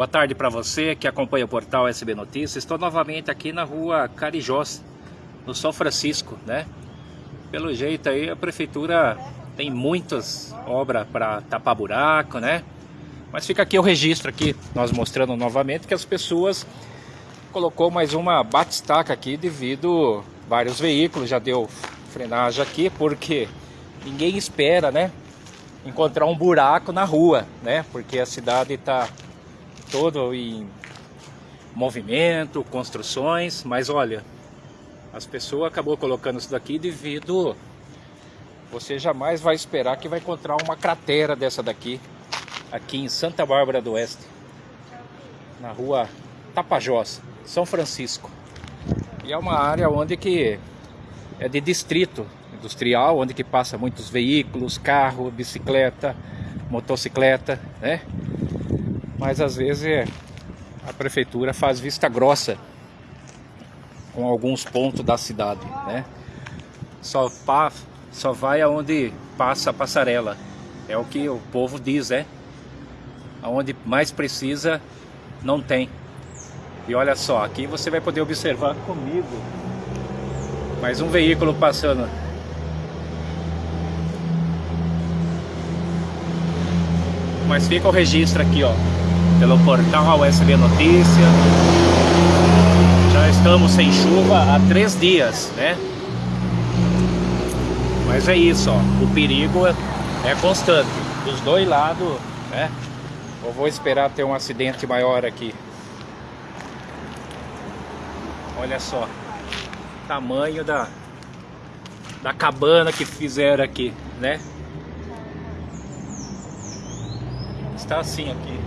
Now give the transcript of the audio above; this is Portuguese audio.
Boa tarde para você que acompanha o portal SB Notícias. Estou novamente aqui na rua Carijós, no São Francisco, né? Pelo jeito aí a prefeitura tem muitas obras para tapar buraco, né? Mas fica aqui o registro aqui, nós mostrando novamente que as pessoas colocou mais uma batistaca aqui devido vários veículos, já deu frenagem aqui porque ninguém espera, né? Encontrar um buraco na rua, né? Porque a cidade está todo em movimento, construções, mas olha, as pessoas acabou colocando isso daqui devido você jamais vai esperar que vai encontrar uma cratera dessa daqui aqui em Santa Bárbara do Oeste, na rua Tapajós, São Francisco. E é uma área onde que é de distrito industrial, onde que passa muitos veículos, carro, bicicleta, motocicleta, né? Mas às vezes a prefeitura faz vista grossa com alguns pontos da cidade, né? Só, pa, só vai aonde passa a passarela, é o que o povo diz, né? Aonde mais precisa, não tem. E olha só, aqui você vai poder observar comigo mais um veículo passando. Mas fica o registro aqui, ó pelo portal USB Notícia. Já estamos sem chuva há três dias, né? Mas é isso, ó. O perigo é constante, dos dois lados, né? Eu vou esperar ter um acidente maior aqui. Olha só, tamanho da da cabana que fizeram aqui, né? Está assim aqui.